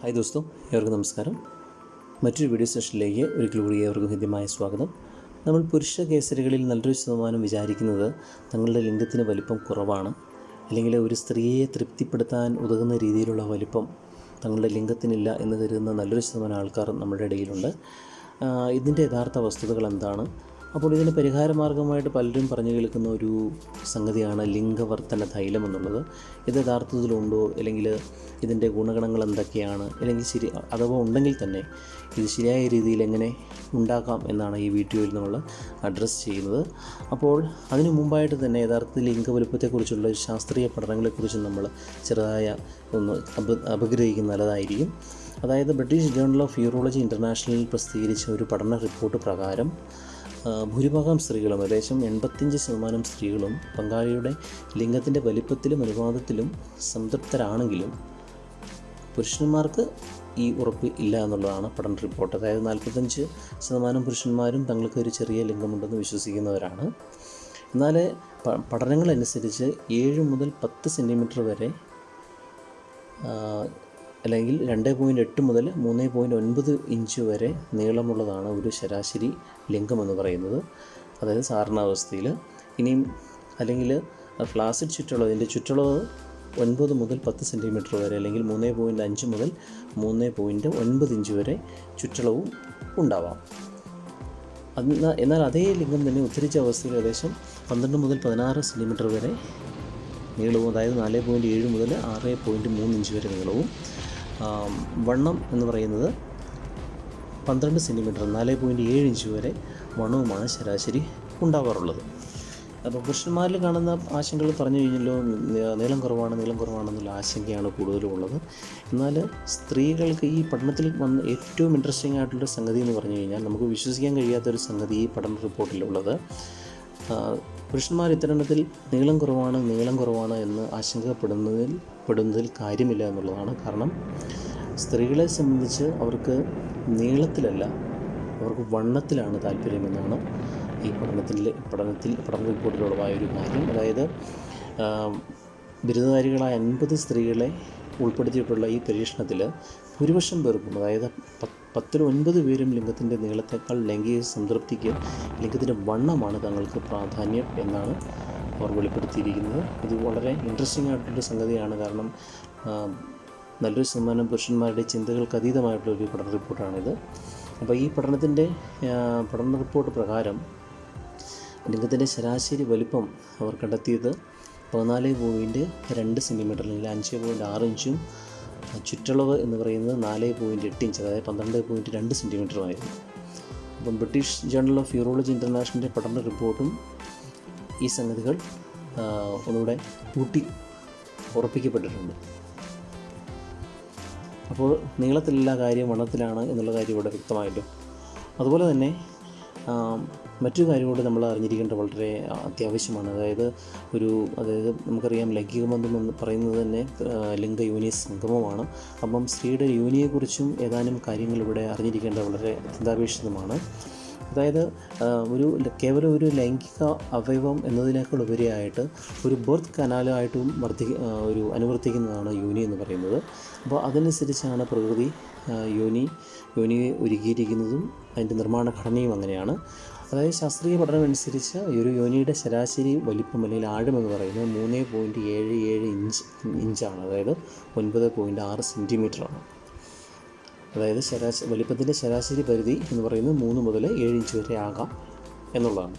Hi ദോസ്തോ ഏവർക്കും നമസ്കാരം. മറ്റൊരു വീഡിയോ സെഷനിലേക്ക് ഒരിക്കൽ കൂടി ഏവർക്കും ഹൃദ്യമായ സ്വാഗതം. നമ്മൾ പുരുഷ കേസരികളിൽ നല്ലൊരു ശതമാനം വിചാരിക്കുന്നത് തങ്ങളുടെ ലിംഗത്തിന് വലിപ്പം കുറവാണ്. അല്ലെങ്കിൽ ഒരു സ്ത്രീയെ തൃപ്തിപ്പെടുത്താൻ ഉതകുന്ന രീതിയിലുള്ള വലിപ്പം തങ്ങളുടെ ലിംഗത്തിനില്ല എന്ന് കരുതുന്ന നല്ലൊരു ശതമാനം ആൾക്കാർ നമ്മുടെ ഇടയിലുണ്ട്. ഇതിന്റെ യഥാർത്ഥ വസ്തുതകൾ എന്താണ്? അപ്പോൾ ഇതിന് പരിഹാരമാർഗമായിട്ട് പലരും പറഞ്ഞു കേൾക്കുന്ന ഒരു സംഗതിയാണ് ലിംഗവർത്തന തൈലം എന്നുള്ളത്. ഇത് യഥാർത്ഥത്തിലുണ്ടോ? അല്ലെങ്കിൽ ഇതിന്റെ ഗുണഗണങ്ങൾ എന്തൊക്കെയാണ്? അല്ലെങ്കിൽ ശരി അഥവാ ഉണ്ടെങ്കിൽ തന്നെ ഇത് ശരിയായ രീതിയിൽ എങ്ങനെ ഉണ്ടാക്കാം എന്നാണ് ഈ വീഡിയോയിൽ നമ്മൾ അഡ്രസ്സ് ചെയ്യുന്നത്. അപ്പോൾ അതിനു മുമ്പായിട്ട് തന്നെ യഥാർത്ഥത്തിൽ ലിംഗ വലുപ്പത്തെക്കുറിച്ചുള്ള ശാസ്ത്രീയ പഠനങ്ങളെക്കുറിച്ച് നമ്മൾ ചെറുതായ ഒന്ന് അപ അപഗ്രഹിക്കുന്ന നല്ലതായിരിക്കും. അതായത് ബ്രിട്ടീഷ് ജേണൽ ഓഫ് യൂറോളജി ഇന്റർനാഷണലിൽ പ്രസിദ്ധീകരിച്ച ഒരു പഠന റിപ്പോർട്ട് പ്രകാരം ഭൂരിഭാഗം സ്ത്രീകളും ഏകദേശം എൺപത്തിയഞ്ച് ശതമാനം സ്ത്രീകളും പങ്കാളിയുടെ ലിംഗത്തിന്റെ വലിപ്പത്തിലും അനുപാതത്തിലും സംതൃപ്തരാണെങ്കിലും പുരുഷന്മാർക്ക് ഈ ഉറപ്പ് ഇല്ല എന്നുള്ളതാണ് പഠന റിപ്പോർട്ട്. അതായത് നാൽപ്പത്തഞ്ച് ശതമാനം പുരുഷന്മാരും തങ്ങൾക്ക് ഒരു ചെറിയ ലിംഗമുണ്ടെന്ന് വിശ്വസിക്കുന്നവരാണ്. എന്നാൽ പഠനങ്ങളനുസരിച്ച് ഏഴ് മുതൽ പത്ത് സെന്റിമീറ്റർ വരെ അല്ലെങ്കിൽ രണ്ട് പോയിന്റ് എട്ട് മുതൽ മൂന്ന് പോയിന്റ് ഒൻപത് ഇഞ്ച് വരെ നീളമുള്ളതാണ് ഒരു ശരാശരി ലിംഗം എന്ന് പറയുന്നത്. അതായത് സാധാരണാവസ്ഥയിൽ ഇനിയും അല്ലെങ്കിൽ ഫ്ലാസിഡ് ചുറ്റളവ് ഇതിന്റെ ചുറ്റളവ് ഒൻപത് മുതൽ പത്ത് സെന്റിമീറ്റർ വരെ അല്ലെങ്കിൽ മൂന്ന് പോയിന്റ് അഞ്ച് മുതൽ മൂന്ന് പോയിന്റ് ഒൻപത് ഇഞ്ച് വരെ ചുറ്റളവും ഉണ്ടാവാം. എന്നാൽ എന്നാൽ അതേ ലിംഗം തന്നെ ഉദ്ധരിച്ച അവസ്ഥയിൽ ഏകദേശം പന്ത്രണ്ട് മുതൽ പതിനാറ് സെന്റിമീറ്റർ വരെ നീളവും അതായത് നാല് പോയിന്റ് ഏഴ് മുതൽ ആറ് പോയിന്റ് മൂന്ന് ഇഞ്ച് വരെ നീളവും വണ്ണം എന്ന് പറയുന്നത് പന്ത്രണ്ട് സെന്റിമീറ്റർ നാല് പോയിന്റ് ഏഴ് ഇഞ്ച് വരെ വണ്ണവുമാണ് ശരാശരി ഉണ്ടാവാറുള്ളത്. അപ്പോൾ പുരുഷന്മാരിൽ കാണുന്ന ആശങ്കകൾ പറഞ്ഞു കഴിഞ്ഞല്ലോ നീളം കുറവാണ് നീളം കുറവാണെന്നുള്ള ആശങ്കയാണ് കൂടുതലും ഉള്ളത്. എന്നാൽ സ്ത്രീകൾക്ക് ഈ പഠനത്തിൽ വന്ന ഏറ്റവും ഇൻട്രസ്റ്റിംഗ് ആയിട്ടുള്ള സംഗതി എന്ന് പറഞ്ഞു കഴിഞ്ഞാൽ നമുക്ക് വിശ്വസിക്കാൻ കഴിയാത്തൊരു സംഗതി ഈ പഠന റിപ്പോർട്ടിലുള്ളത് പുരുഷന്മാർ ഇത്തരണത്തിൽ നീളം കുറവാണ് നീളം കുറവാണ് എന്ന് ആശങ്കപ്പെടുന്നതിൽ പെടുന്നതിൽ കാര്യമില്ല എന്നുള്ളതാണ് കാരണം സ്ത്രീകളെ സംബന്ധിച്ച് അവർക്ക് നീളത്തിലല്ല അവർക്ക് വണ്ണത്തിലാണ് താല്പര്യമെന്നാണ് ഈ പഠനത്തിൽ പഠനത്തിൽ പഠന റിപ്പോർട്ടിലുള്ളതായ ഒരു കാര്യം. അതായത് ബിരുദധാരികളായ അൻപത് സ്ത്രീകളെ ഉൾപ്പെടുത്തിയിട്ടുള്ള ഈ പരീക്ഷണത്തിൽ ഭൂരിപക്ഷം പേർക്കും അതായത് പത്തിൽ ഒൻപത് പേരും ലിംഗത്തിന്റെ നീളത്തേക്കാൾ ലൈംഗിക സംതൃപ്തിക്ക് ലിംഗത്തിന്റെ വണ്ണമാണ് തങ്ങൾക്ക് പ്രാധാന്യം എന്നാണ് അവർ വെളിപ്പെടുത്തിയിരിക്കുന്നത്. ഇത് വളരെ ഇൻട്രസ്റ്റിംഗ് ആയിട്ടുള്ള സംഗതിയാണ്. കാരണം നല്ലൊരു ശതമാനം പുരുഷന്മാരുടെ ചിന്തകൾക്ക് അതീതമായിട്ടുള്ള ഒരു പഠന റിപ്പോർട്ടാണിത്. അപ്പോൾ ഈ പഠനത്തിന്റെ പഠന റിപ്പോർട്ട് പ്രകാരം ലിംഗത്തിന്റെ ശരാശരി വലിപ്പം അവർ കണ്ടെത്തിയത് പതിനാല് പോയിന്റ് രണ്ട് സെന്റിമീറ്റർ അല്ലെങ്കിൽ അഞ്ച് പോയിന്റ് ആറ് ഇഞ്ചും ചുറ്റളവ് എന്ന് പറയുന്നത് നാല് പോയിന്റ് എട്ട് ഇഞ്ച് അതായത് പന്ത്രണ്ട് പോയിന്റ് രണ്ട് സെന്റിമീറ്ററുമായിരുന്നു അപ്പം ബ്രിട്ടീഷ് ജേണൽ ഓഫ് യൂറോളജി ഇന്റർനാഷണലിന്റെ പഠന റിപ്പോർട്ടും ഈ സംഗതികൾ ഒന്നുകൂടെ കൂട്ടി ഉറപ്പിക്കപ്പെട്ടിട്ടുണ്ട്. അപ്പോൾ നീളത്തിലെല്ലാ കാര്യം വണ്ണത്തിലാണ് എന്നുള്ള കാര്യം ഇവിടെ വ്യക്തമായല്ലോ അതുപോലെ തന്നെ മറ്റൊരു കാര്യം കൂടി നമ്മൾ അറിഞ്ഞിരിക്കേണ്ടത് വളരെ അത്യാവശ്യമാണ്. അതായത് ഒരു അതായത് നമുക്കറിയാം ലൈംഗിക ബന്ധം എന്ന് പറയുന്നത് തന്നെ ലിംഗ യോനി സംഗമമാണ്. അപ്പം സ്ത്രീയുടെ യോനിയെക്കുറിച്ചും ഏതാനും കാര്യങ്ങൾ ഇവിടെ അറിഞ്ഞിരിക്കേണ്ടത് വളരെ അത്യന്താപേക്ഷിതമാണ്. അതായത് ഒരു കേവലം ഒരു ലൈംഗിക അവയവം എന്നതിനേക്കാൾ ഉപരിയായിട്ട് ഒരു ബർത്ത് കനാലായിട്ടും വർദ്ധി ഒരു അനുവർത്തിക്കുന്നതാണ് യോനി എന്ന് പറയുന്നത്. അപ്പോൾ അതനുസരിച്ചാണ് പ്രകൃതി യോനി യോനിയെ ഒരുക്കിയിരിക്കുന്നതും അതിന്റെ നിർമ്മാണ ഘടനയും അങ്ങനെയാണ്. അതായത് ശാസ്ത്രീയ പഠനം അനുസരിച്ച് ഈ ഒരു യോനിയുടെ ശരാശരി വലിപ്പം അല്ലെങ്കിൽ ആഴം എന്ന് പറയുന്നത് മൂന്ന് പോയിന്റ് ഏഴ് ഏഴ് ഇഞ്ച് ഇഞ്ചാണ് അതായത് ഒൻപത് പോയിന്റ് ആറ് സെന്റിമീറ്ററാണ് അതായത് ശരാശരി വലിപ്പത്തിന്റെ ശരാശരി പരിധി എന്ന് പറയുന്നത് മൂന്ന് മുതൽ ഏഴ് ഇഞ്ച് വരെ ആകാം എന്നുള്ളതാണ്.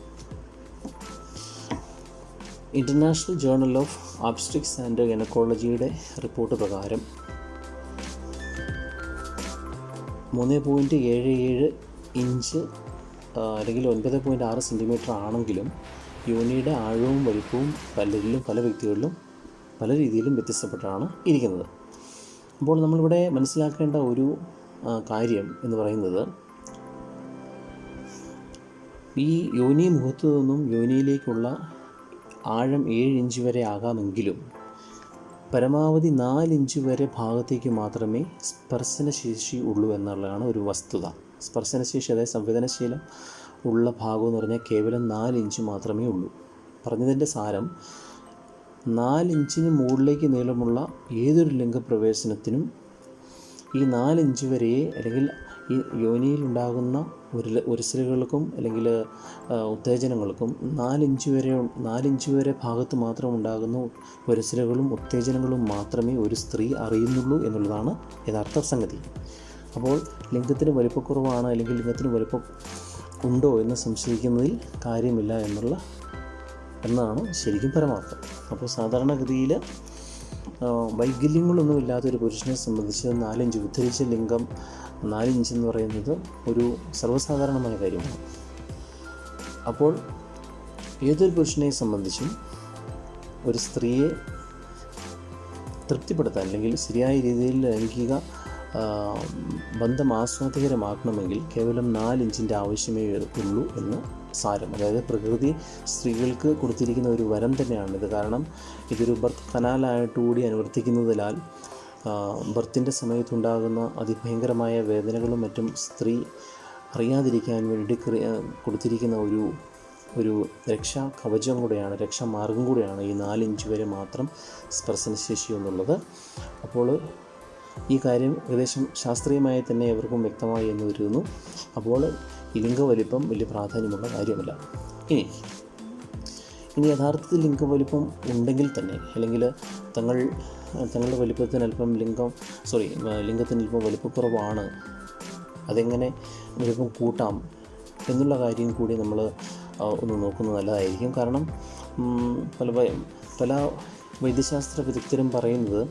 International journal of obstetrics and ഗനക്കോളജിയുടെ report പ്രകാരം മൂന്ന് പോയിന്റ് ഏഴ് ഏഴ് ഇഞ്ച് അല്ലെങ്കിൽ ഒൻപത് പോയിന്റ് ആറ് സെന്റിമീറ്റർ ആണെങ്കിലും യോനിയുടെ ആഴവും വലിപ്പവും പലരിലും പല വ്യക്തികളിലും പല രീതിയിലും വ്യത്യസ്തപ്പെട്ടാണ് ഇരിക്കുന്നത്. അപ്പോൾ നമ്മളിവിടെ മനസ്സിലാക്കേണ്ട ഒരു കാര്യം എന്ന് പറയുന്നത് ഈ യോനി മുഖത്തു നിന്നും യോനിയിലേക്കുള്ള ആഴം ഏഴ് ഇഞ്ച് വരെ ആകാമെങ്കിലും പരമാവധി നാലിഞ്ച് വരെ ഭാഗത്തേക്ക് മാത്രമേ സ്പർശന ശേഷി ഉള്ളൂ എന്നുള്ളതാണ് ഒരു വസ്തുത. സ്പർശനശേഷി അതായത് സംവേദനശീലം ഉള്ള ഭാഗം എന്ന് പറഞ്ഞാൽ കേവലം നാല് ഇഞ്ച് മാത്രമേ ഉള്ളൂ. പറഞ്ഞതിന്റെ സാരം നാല് ഇഞ്ചിന് മുകളിലേക്ക് നീളമുള്ള ഏതൊരു ലിംഗപ്രവേശനത്തിനും ഈ നാലിഞ്ച് വരെ അല്ലെങ്കിൽ ഈ യോനിയിലുണ്ടാകുന്ന ഒരു ഉരസലുകൾക്കും അല്ലെങ്കിൽ ഉത്തേജനങ്ങൾക്കും നാലിഞ്ച് വരെ നാലിഞ്ച് വരെ ഭാഗത്ത് മാത്രം ഉണ്ടാകുന്ന ഉരസലുകളും ഉത്തേജനങ്ങളും മാത്രമേ ഒരു സ്ത്രീ അറിയുന്നുള്ളൂ എന്നുള്ളതാണ് യഥാർത്ഥ സംഗതി. അപ്പോൾ ലിംഗത്തിന് വലിപ്പക്കുറവാണ് അല്ലെങ്കിൽ ലിംഗത്തിന് വലിപ്പം ഉണ്ടോ എന്ന് സംശയിക്കുന്നതിൽ കാര്യമില്ല എന്നുള്ള എന്നാണ് ശരിക്കും പരമാർത്ഥം. അപ്പോൾ സാധാരണഗതിയിൽ വൈകല്യങ്ങളൊന്നും ഇല്ലാത്തൊരു പുരുഷനെ സംബന്ധിച്ച് നാലിഞ്ച് ഉദ്ധരിച്ച ലിംഗം നാലിഞ്ച് എന്ന് പറയുന്നത് ഒരു സർവസാധാരണമായ കാര്യമാണ്. അപ്പോൾ ഏതൊരു പുരുഷനെ സംബന്ധിച്ചും ഒരു സ്ത്രീയെ തൃപ്തിപ്പെടുത്താൻ അല്ലെങ്കിൽ ശരിയായ രീതിയിൽ ലൈംഗിക ബന്ധം ആസ്വാദികരമാക്കണമെങ്കിൽ കേവലം നാലിഞ്ചിന്റെ ആവശ്യമേ ഉള്ളൂ എന്ന് സാരം. അതായത് പ്രകൃതി സ്ത്രീകൾക്ക് കൊടുത്തിരിക്കുന്ന ഒരു വരം തന്നെയാണിത്. കാരണം ഇതൊരു ബർത്ത് കനാലായിട്ടുകൂടി അനുവർത്തിക്കുന്നതിനാൽ ബർത്തിന്റെ സമയത്തുണ്ടാകുന്ന അതിഭയങ്കരമായ വേദനകളും മറ്റും സ്ത്രീ അറിയാതിരിക്കാൻ വേണ്ടി കൊടുത്തിരിക്കുന്ന ഒരു ഒരു രക്ഷാ കവചം കൂടെയാണ് രക്ഷാമാർഗം കൂടെയാണ് ഈ നാലിഞ്ച് വരെ മാത്രം സ്പർശനശേഷി എന്നുള്ളത് അപ്പോൾ ഈ കാര്യം ഏകദേശം ശാസ്ത്രീയമായി തന്നെ എവർക്കും വ്യക്തമായി എന്ന് വരുന്നു അപ്പോൾ ലിംഗവലിപ്പം വലിയ പ്രാധാന്യമുള്ള കാര്യമല്ല. ഇനി ഇനി യഥാർത്ഥത്തിൽ ലിംഗവലിപ്പം ഉണ്ടെങ്കിൽ തന്നെ അല്ലെങ്കിൽ തങ്ങൾ തങ്ങളുടെ വലിപ്പത്തിന് അല്പം ലിംഗം സോറി ലിംഗത്തിന് അല്പം വലിപ്പക്കുറവാണ് അതെങ്ങനെ വലിപ്പം കൂട്ടാം എന്നുള്ള കാര്യം കൂടി നമ്മൾ ഒന്ന് നോക്കുന്നത് നല്ലതായിരിക്കും. കാരണം പല പല വൈദ്യശാസ്ത്ര വിദഗ്ധരും പറയുന്നത്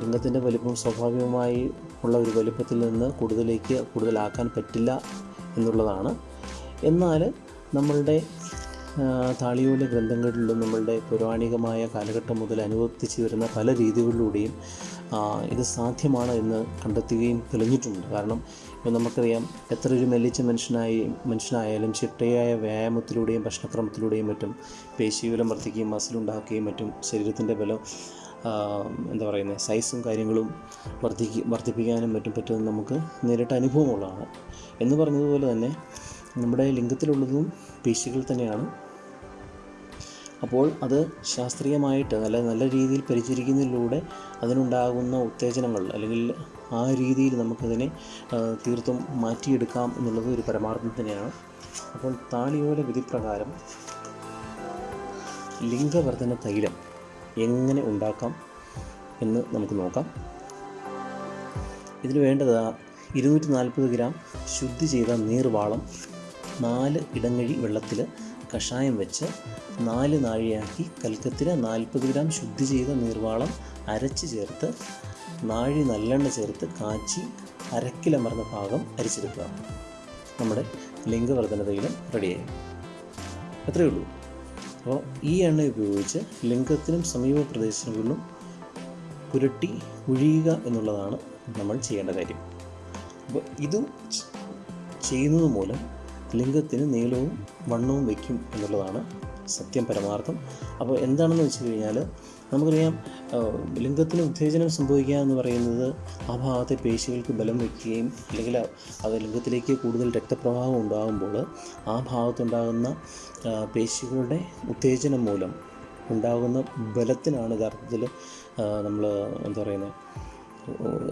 ലിംഗത്തിന്റെ വലിപ്പം സ്വാഭാവികമായി ഉള്ള ഒരു വലിപ്പത്തിൽ നിന്ന് കൂടുതലേക്ക് കൂടുതലാക്കാൻ പറ്റില്ല എന്നുള്ളതാണ്. എന്നാൽ നമ്മളുടെ താളിയോല ഗ്രന്ഥങ്ങളിലും നമ്മളുടെ പൗരാണികമായ കാലഘട്ടം മുതൽ അനുവർത്തിച്ച് വരുന്ന പല രീതികളിലൂടെയും ഇത് സാധ്യമാണ് എന്ന് കണ്ടെത്തുകയും തെളിഞ്ഞിട്ടുണ്ട്. കാരണം ഇപ്പോൾ നമുക്കറിയാം എത്ര ഒരു മെല്ലിച്ച മനുഷ്യനായി മനുഷ്യനായാലും ചിട്ടയായ വ്യായാമത്തിലൂടെയും ഭക്ഷണക്രമത്തിലൂടെയും മറ്റും പേശീവലം വർദ്ധിക്കുകയും മസിലുണ്ടാക്കുകയും മറ്റും ശരീരത്തിന്റെ ബലം എന്താ പറയുന്നത് സൈസും കാര്യങ്ങളും വർദ്ധിക്കുക വർദ്ധിപ്പിക്കാനും മറ്റും പറ്റുമെന്ന് നമുക്ക് നേരിട്ട് അനുഭവമുള്ളതാണ് എന്ന് പറഞ്ഞതുപോലെ തന്നെ നമ്മുടെ ലിംഗത്തിലുള്ളതും പേശികൾ തന്നെയാണ്. അപ്പോൾ അത് ശാസ്ത്രീയമായിട്ട് നല്ല നല്ല രീതിയിൽ പരിചരിക്കുന്നതിലൂടെ അതിനുണ്ടാകുന്ന ഉത്തേജനങ്ങൾ അല്ലെങ്കിൽ ആ രീതിയിൽ നമുക്കതിനെ തീർത്തും മാറ്റിയെടുക്കാം എന്നുള്ളത് ഒരു പരമാർത്ഥം തന്നെയാണ്. അപ്പോൾ താളിയോല വിധിപ്രകാരം ലിംഗവർധന തൈലം എങ്ങനെ ഉണ്ടാക്കാം എന്ന് നമുക്ക് നോക്കാം. ഇതിന് വേണ്ടത് ഇരുന്നൂറ്റി നാൽപ്പത് ഗ്രാം ശുദ്ധി ചെയ്ത നീർവാളം നാല് ഇടങ്ങഴി വെള്ളത്തിൽ കഷായം വെച്ച് നാല് നാഴിയാക്കി കൽക്കത്തിൽ നാൽപ്പത് ഗ്രാം ശുദ്ധി ചെയ്ത നീർവാളം അരച്ച് ചേർത്ത് നാഴി നല്ലെണ്ണ ചേർത്ത് കാച്ചി അരക്കിലമർന്ന ഭാഗം അരിച്ചെടുക്കുക. നമ്മുടെ ലിംഗവർദ്ധനതയിലും റെഡിയായി അത്രയേ ഉള്ളൂ. അപ്പോൾ ഈ എണ്ണ ഉപയോഗിച്ച് ലിംഗത്തിനും സമീപ പ്രദേശങ്ങളിലും പുരട്ടി ഒഴിയുക എന്നുള്ളതാണ് നമ്മൾ ചെയ്യേണ്ട കാര്യം. അപ്പോൾ ഇത് ചെയ്യുന്നത് മൂലം ലിംഗത്തിന് നീളവും വണ്ണവും വയ്ക്കും എന്നുള്ളതാണ് സത്യം പരമാർത്ഥം. അപ്പോൾ എന്താണെന്ന് വെച്ച് കഴിഞ്ഞാൽ നമുക്കറിയാം ലിംഗത്തിന് ഉത്തേജനം സംഭവിക്കുക എന്ന് പറയുന്നത് ആ ഭാഗത്തെ പേശികൾക്ക് ബലം വയ്ക്കുകയും അല്ലെങ്കിൽ അത് ലിംഗത്തിലേക്ക് കൂടുതൽ രക്തപ്രവാഹം ഉണ്ടാകുമ്പോൾ ആ ഭാഗത്തുണ്ടാകുന്ന പേശികളുടെ ഉത്തേജനം മൂലം ഉണ്ടാകുന്ന ബലത്തിനാണ് യഥാർത്ഥത്തിൽ നമ്മൾ എന്താ പറയുന്നത്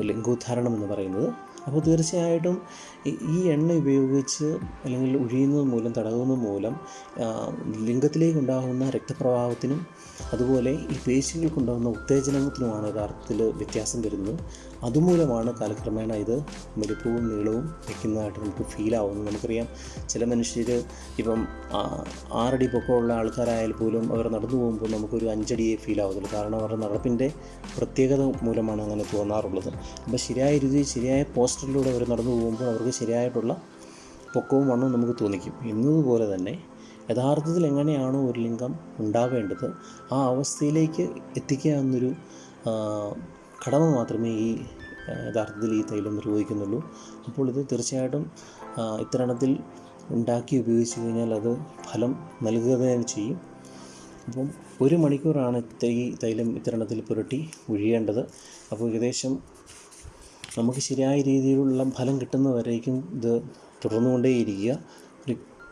ലിംഗോദ്ധാരണം എന്ന് പറയുന്നത്. അപ്പോൾ തീർച്ചയായിട്ടും ഈ- എണ്ണ ഉപയോഗിച്ച് അല്ലെങ്കിൽ ഒഴിയുന്നത് മൂലം തടകുന്നത് മൂലം ലിംഗത്തിലേക്കുണ്ടാകുന്ന ലിംഗത്തിലേക്ക് രക്തപ്രവാഹത്തിനും അതുപോലെ ഈ പേശികൾക്കുണ്ടാകുന്ന ഉത്തേജനത്തിനുമാണ് യഥാർത്ഥത്തിൽ വ്യത്യാസം വരുന്നത്. അതുമൂലമാണ് കാലക്രമേണ ഇത് വലിപ്പവും നീളവും വയ്ക്കുന്നതായിട്ട് നമുക്ക് ഫീൽ നമുക്കറിയാം ചില മനുഷ്യർ ഇപ്പം ആറടി പൊക്കമുള്ള ആൾക്കാരായാൽ പോലും അവർ നടന്നു പോകുമ്പോൾ നമുക്കൊരു അഞ്ചടിയെ ഫീൽ ആവത്തുള്ളൂ. കാരണം അവരുടെ നടപ്പിന്റെ പ്രത്യേകത മൂലമാണ് അങ്ങനെ തോന്നാറുള്ളത്. അപ്പോൾ ശരിയായ രീതിയിൽ ശരിയായ പോസ്റ്ററിലൂടെ അവർ നടന്നു പോകുമ്പോൾ അവർക്ക് ശരിയായിട്ടുള്ള പൊക്കവും വണ്ണവും നമുക്ക് തോന്നിക്കും. എന്നതുപോലെ തന്നെ യഥാർത്ഥത്തിൽ എങ്ങനെയാണോ ഒരു ലിംഗം ഉണ്ടാവേണ്ടത് ആ അവസ്ഥയിലേക്ക് എത്തിക്കുക എന്നൊരു കടമ മാത്രമേ ഈ യഥാർത്ഥത്തിൽ ഈ തൈലം നിർവഹിക്കുന്നുള്ളൂ. അപ്പോൾ ഇത് തീർച്ചയായിട്ടും ഇത്തരണത്തിൽ ഉണ്ടാക്കി ഉപയോഗിച്ച് കഴിഞ്ഞാൽ അത് ഫലം നൽകുക തന്നെ ചെയ്യും. അപ്പം ഒരു മണിക്കൂറാണ് ഈ തൈലം ഇത്തരണത്തിൽ പുരട്ടി ഒഴിയേണ്ടത് അപ്പോൾ ഏകദേശം നമുക്ക് ശരിയായ രീതിയിലുള്ള ഫലം കിട്ടുന്നവരേക്കും ഇത് തുടർന്നുകൊണ്ടേയിരിക്കുക.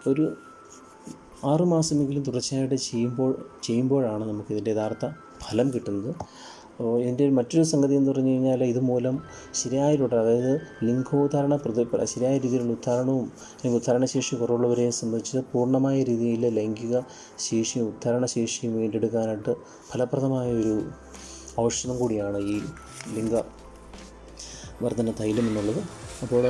ഒരു- ആറുമാസമെങ്കിലും തുടർച്ചയായിട്ട് ചെയ്യുമ്പോൾ ചെയ്യുമ്പോഴാണ് നമുക്കിതിന്റെ യഥാർത്ഥ ഫലം കിട്ടുന്നത്. ഇതിന്റെ മറ്റൊരു സംഗതി എന്ന് പറഞ്ഞു കഴിഞ്ഞാൽ ഇതുമൂലം ശരിയായിട്ട് അതായത് ലിംഗോദ്ധാരണ പ്രതി ശരിയായ രീതിയിലുള്ള ഉദ്ധാരണവും അല്ലെങ്കിൽ ഉദ്ധാരണശേഷി കുറവുള്ളവരെ സംബന്ധിച്ച് പൂർണമായ രീതിയിൽ ലൈംഗിക ശേഷിയും ഉദ്ധാരണ ശേഷിയും വീണ്ടെടുക്കാനായിട്ട് ഫലപ്രദമായ ഒരു ഔഷധം കൂടിയാണ് ഈ ലിംഗ വർധന തൈലം എന്നുള്ളത്. അപ്പോൾ